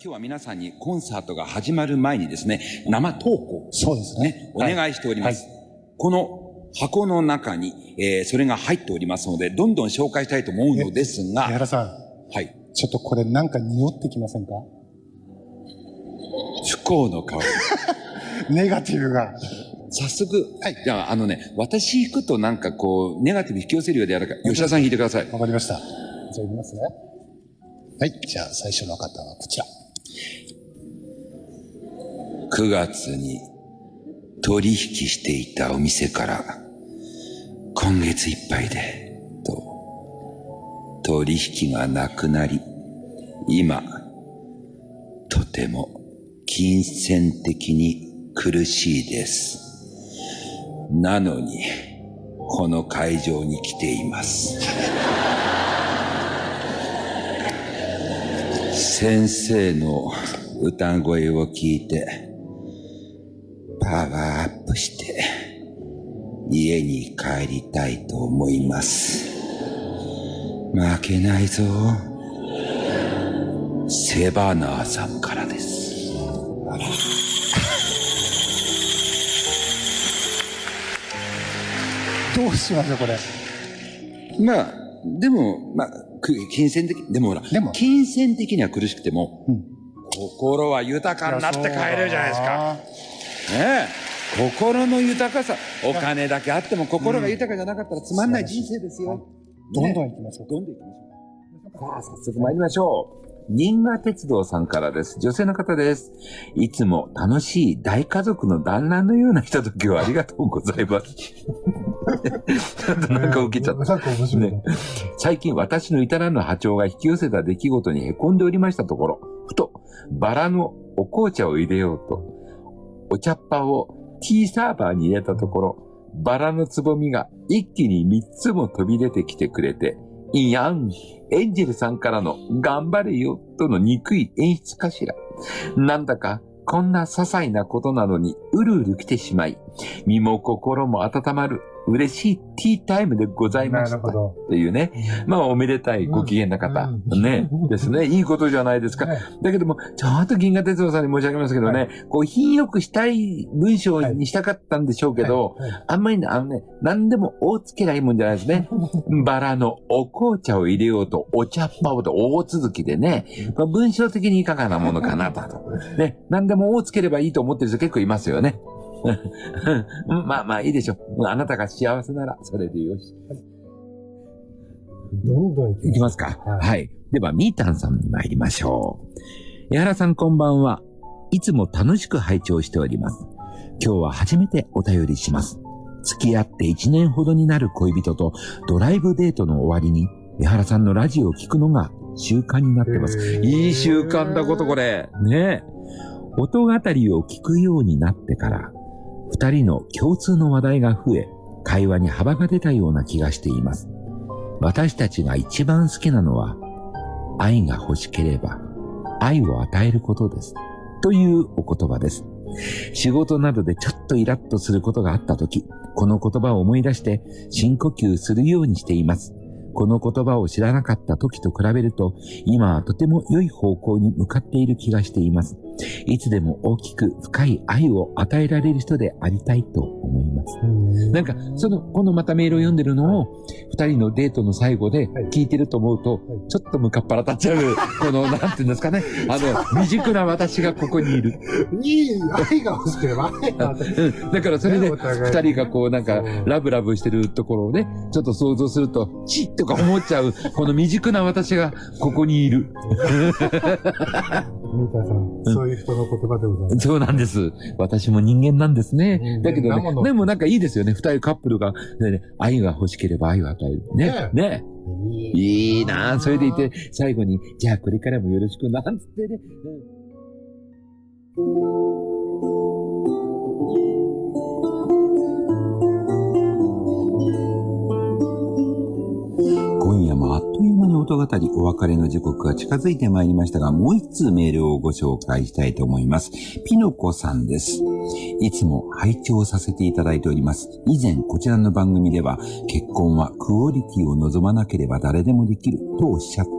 今日は皆さんにコンサートが始まる前にですね、生投稿。そうですね。お願いしております。はい、この箱の中に、えー、それが入っておりますので、どんどん紹介したいと思うのですが。江原さん。はい。ちょっとこれなんか匂ってきませんか？不幸の香り。ネガティブが。早速、はい。じゃあ、あのね、私行くとなんかこう、ネガティブ引き寄せるようでやるから、吉田さん引いてください。わかりました。じゃあ行きますね。はい。じゃあ最初の方はこちら。9月に取引していたお店から今月いっぱいでと取引がなくなり今とても金銭的に苦しいです。なのにこの会場に来ています。先生の歌声を聞いてパワーアップして家に帰りたいと思います。負けないぞ。セバナーさんからです。どうしましょう、これ？まあ、でも、まあ、金銭的、でもほら、でも金銭的には苦しくても、うん、心は豊かになって帰れるじゃないですか。ねえ。心の豊かさ。お金だけあっても心が豊かじゃなかったらつまんない人生ですよ、どんどん行きましょう、どんどん行きましょう。さあ早速参りましょう。新賀鉄道さんからです。女性の方です。いつも楽しい大家族の団らんのようなひとときをありがとうございます。ちょっとなんか受けちゃった。ね、最近私の至らぬ波長が引き寄せた出来事に凹んでおりましたところ、ふとバラのお紅茶を入れようと、お茶っ葉をティーサーバーに入れたところ、バラのつぼみが一気に三つも飛び出てきてくれて、いやん、エンジェルさんからの頑張れよとの憎い演出かしら。なんだかこんな些細なことなのにうるうる来てしまい、身も心も温まる嬉しいティータイムでございました。というね。まあ、おめでたいご機嫌な方。ね。ですね。いいことじゃないですか。だけども、ちょっと銀河鉄道さんに申し上げますけどね、こう、品よくしたい文章にしたかったんでしょうけど、あんまりね、あのね、何でも大つけないもんじゃないですね。バラのお紅茶を入れようと、お茶っ葉をと大続きでね、文章的にいかがなものかなと。ね。何でも大つければいいと思ってる人結構いますよね。まあまあいいでしょう。あなたが幸せならそれでよし。どんどんいきますか？はい、はい。では、みーたんさんに参りましょう。江原さんこんばんは。いつも楽しく拝聴しております。今日は初めてお便りします。付き合って1年ほどになる恋人とドライブデートの終わりに江原さんのラジオを聞くのが習慣になってます。いい習慣だことこれ。ね音語りを聞くようになってから二人の共通の話題が増え、会話に幅が出たような気がしています。私たちが一番好きなのは、愛が欲しければ、愛を与えることです。というお言葉です。仕事などでちょっとイラッとすることがあったとき、この言葉を思い出して深呼吸するようにしています。この言葉を知らなかった時と比べると、今はとても良い方向に向かっている気がしています。いつでも大きく深い愛を与えられる人でありたいと思います。なんか、その、このまたメールを読んでるのを、二人のデートの最後で聞いてると思うと、ちょっとムカっ腹立っちゃう、この、なんていうんですかね、あの、未熟な私がここにいる。いい、愛が欲しければ愛がうん。だからそれで、二人がこう、なんか、ラブラブしてるところをね、ちょっと想像すると、チッとか思っちゃう、この未熟な私がここにいる。ミータさん、そういう人の言葉でございます。そうなんです。私も人間なんですね。だけどね、でもなんかいいですよね。二人カップルが、ね、愛が欲しければ愛を与える。ね。ね。いいなそれでいて、最後に、じゃあこれからもよろしくなんつってね。今夜もあっという間に音語りお別れの時刻が近づいてまいりましたが、もう一通メールをご紹介したいと思います。ピノコさんです。いつも拝聴させていただいております。以前こちらの番組では、結婚はクオリティを望まなければ誰でもできるとおっしゃって、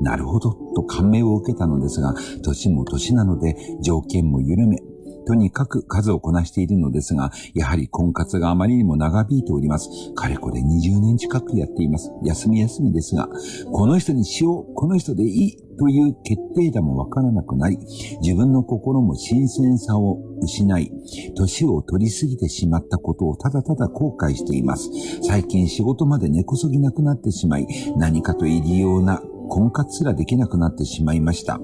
なるほどと感銘を受けたのですが、年も年なので条件も緩め、とにかく数をこなしているのですが、やはり婚活があまりにも長引いております。かれこれ20年近くやっています。休み休みですが、この人にしよう、この人でいいという決定打もわからなくなり、自分の心も新鮮さを失い、年を取りすぎてしまったことをただただ後悔しています。最近仕事まで根こそぎなくなってしまい、何かと入りような婚活すらできなくなってしまいました。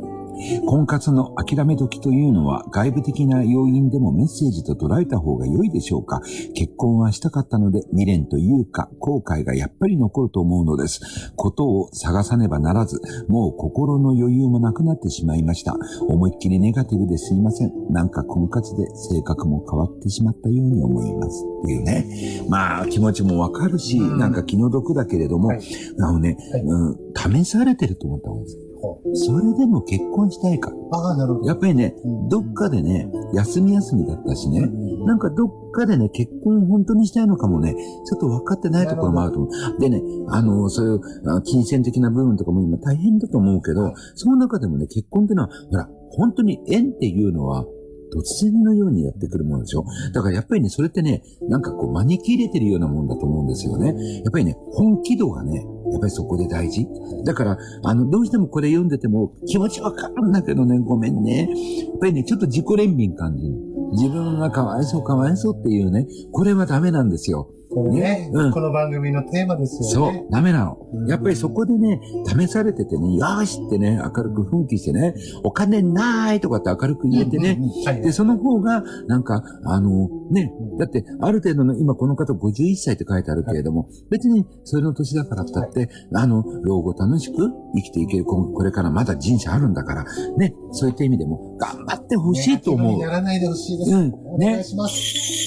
婚活の諦め時というのは外部的な要因でもメッセージと捉えた方が良いでしょうか？結婚はしたかったので未練というか後悔がやっぱり残ると思うのです。ことを探さねばならず、もう心の余裕もなくなってしまいました。思いっきりネガティブですいません。なんか婚活で性格も変わってしまったように思います。っていうね。まあ気持ちもわかるし、なんか気の毒だけれども、はいあのね、はいうん、試されてると思った方がいいです。ほそれでも結婚したいか。ああ、なるほど。やっぱりね、うんどっかでね、休み休みだったしね、うんなんかどっかでね、結婚本当にしたいのかもね、ちょっと分かってないところもあると思う。でね、あの、そういうあ金銭的な部分とかも今大変だと思うけど、その中でもね、結婚っていうのは、ほら、本当に縁っていうのは、突然のようにやってくるものでしょだからやっぱりね、それってね、なんかこう招き入れてるようなもんだと思うんですよね。やっぱりね、本気度がね、やっぱりそこで大事？だから、あの、どうしてもこれ読んでても気持ちわかるんだけどね、ごめんね。やっぱりね、ちょっと自己憐憫感じる。自分がかわいそうかわいそうっていうね、これはダメなんですよ。これねねうんこの番組のテーマですそうよね。、ダメなのう。んやっぱりそこでね、試されててね、よーしってね、明るく奮起してね、お金ないとかって明るく言えてね、で、その方が、なんか、あの、ねうん、だって、ある程度の、今この方51歳って書いてあるけれども、別にそれの年だからったって、あの、老後楽しく生きていける、ここれからまだ人生あるんだから、ね、そういった意味でも、頑張ってほしいと思うネガティブに。ならないでほしいです。うんお願いします。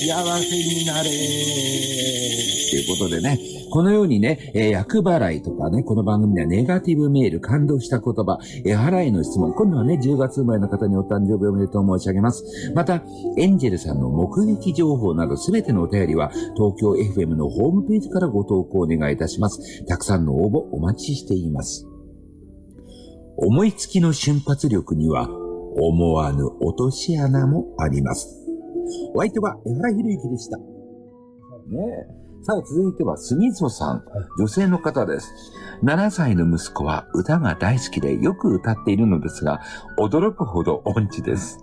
幸せになれということでね、このようにね、えー厄払いとかね、この番組ではネガティブメール、感動した言葉、えー払いの質問、今度はね、10月生まれの方にお誕生日おめでとう申し上げます。また、エンジェルさんの目撃情報などすべてのお便りは、東京 FM のホームページからご投稿お願いいたします。たくさんの応募お待ちしています。思いつきの瞬発力には、思わぬ落とし穴もあります。お相手は江原博之でした。ねえ。さあ、続いては、住磯さん。女性の方です。7歳の息子は歌が大好きでよく歌っているのですが、驚くほど音痴です。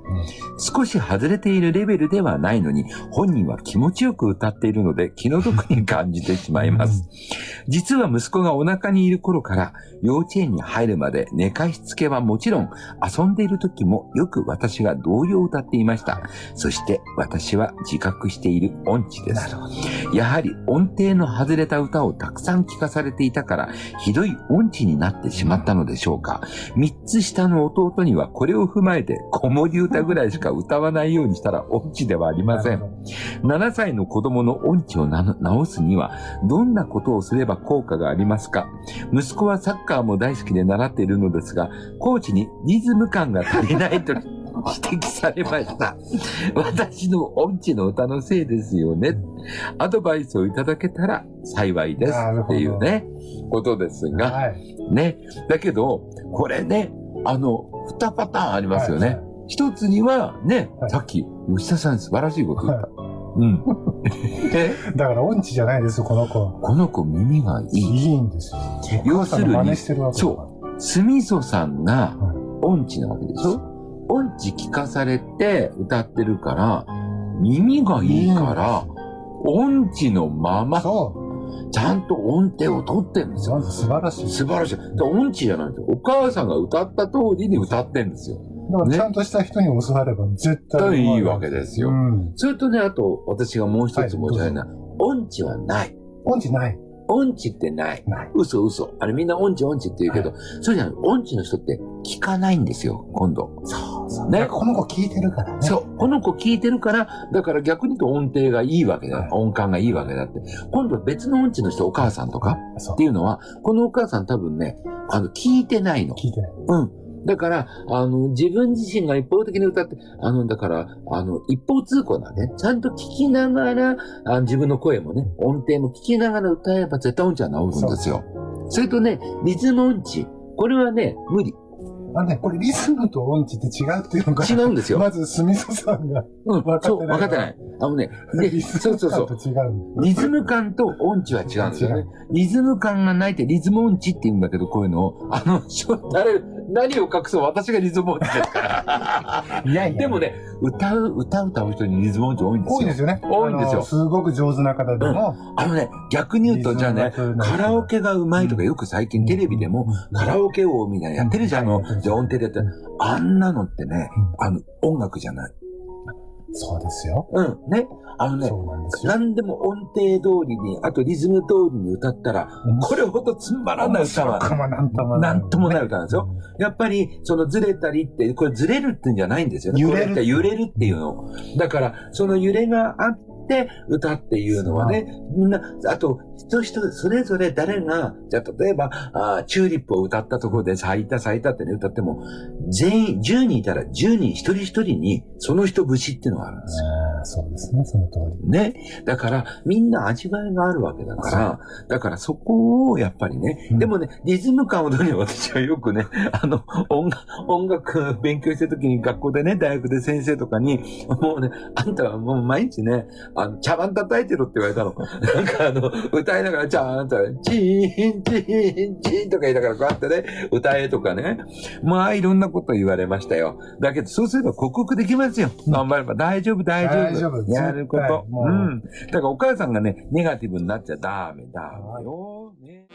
少し外れているレベルではないのに、本人は気持ちよく歌っているので気の毒に感じてしまいます。実は息子がお腹にいる頃から幼稚園に入るまで寝かしつけはもちろん遊んでいる時もよく私が童謡を歌っていました。そして私は自覚している音痴です。やはり音程の外れた歌をたくさん聞かされていたからひどい音痴になってしまったのでしょうか。三つ下の弟にはこれを踏まえて子守歌ぐらいしか歌わないようにしたら音痴ではありません。7歳の子供の音痴を直すには、どんなことをすれば効果がありますか息子はサッカーも大好きで習っているのですが、コーチにリズム感が足りないと指摘されました。私の音痴の歌のせいですよね。アドバイスをいただけたら幸いですっていうね、ことですが、はい。ね。だけど、これね、あの、二パターンありますよね。はい一つには、ね、はいさっき、吉田さん素晴らしいこと言った。うん。えだから音痴じゃないですよ、この子は。この子耳がいい。いいんですよ。要するにそスミソさんがはい音痴なわけでしょ？音痴聞かされて歌ってるから、耳がいいから、音痴のまま、そちゃんと音程を取ってるんですう。よ。素晴らしい。素晴らしい。音痴じゃないんですよ。お母さんが歌った通りに歌ってんですよ。だからちゃんとした人に教われば絶対いいわけですようん。それとね、あと、私がもう一つ申し上げるのは、音痴はない。音痴ない。音痴ってない。嘘嘘。あれみんな音痴音痴って言うけど、そうじゃない。音痴の人って聞かないんですよ、今度。そうそう。ねね。この子聞いてるからね。そう。この子聞いてるから、だから逆に言うと音程がいいわけだ。はい音感がいいわけだって。今度別の音痴の人、お母さんとかっていうのは、このお母さん多分ね、あの、聞いてないの。聞いてない。うん。だから、あの、自分自身が一方的に歌って、あの、だから、あの、一方通行なんで、ちゃんと聞きながら、あ自分の声もね、音程も聞きながら歌えば絶対音痴は治るんですよ。それとね、リズム音痴。これはね、無理。あのね、これリズムと音痴って違うっていうのが、違うんですよ。まず、すみそさんが、うん、そう、分かってない分かってない。あのね、で リズムそうそうそう感。と違うんリズム感と音痴は違うんですよ違ね。リズム感がないってリズム音痴って言うんだけど、こういうのを、あの、誰、何を隠そう私がリズム音痴ですから。いやいや。でもね、歌う、歌う歌う人にリズム音痴多いんですよ。多いですよね。多いんですよ。すごく上手な方でも、あのね、逆に言うと、じゃあね、カラオケが上手いとかよく最近テレビでも、カラオケ王みたいなやってるじゃん、あの、じゃあ音程でやってる。あんなのってね、あの、音楽じゃない。そうですよ。うん、ね。あのね、なん。何でも音程通りに、あとリズム通りに歌ったら、これほどつまらない歌は、なんともなんともない歌なんですよ。やっぱり、そのずれたりって、これずれるってんじゃないんですよね。揺れるこって揺れるっていうの。だから、その揺れがあって、歌っていうのはね、みんな、あと、人人、それぞれ誰が、じゃあ例えば、あチューリップを歌ったところで咲いた咲いたってね、歌っても、全員、10人いたら10人一人一人に、その人節っていうのがあるんですよ。そうですね、その通り。ね。だから、みんな味わいがあるわけだから、だからそこをやっぱりね、うんでもね、リズム感をどに私はよくね、あの、音楽、音楽勉強してる時に学校でね、大学で先生とかに、もうね、あんたはもう毎日ね、あの、茶碗叩いてろって言われたの。なんかあの、歌いながら、ちゃんと、チーン、チーン、チーンとか言いながらこうやってね、歌えとかね。まあ、いろんなこと言われましたよ。だけど、そうすれば克服できますよ。頑張れば大丈夫、大丈夫。大丈夫やることううん。だからお母さんがね、ネガティブになっちゃダメだよ。ね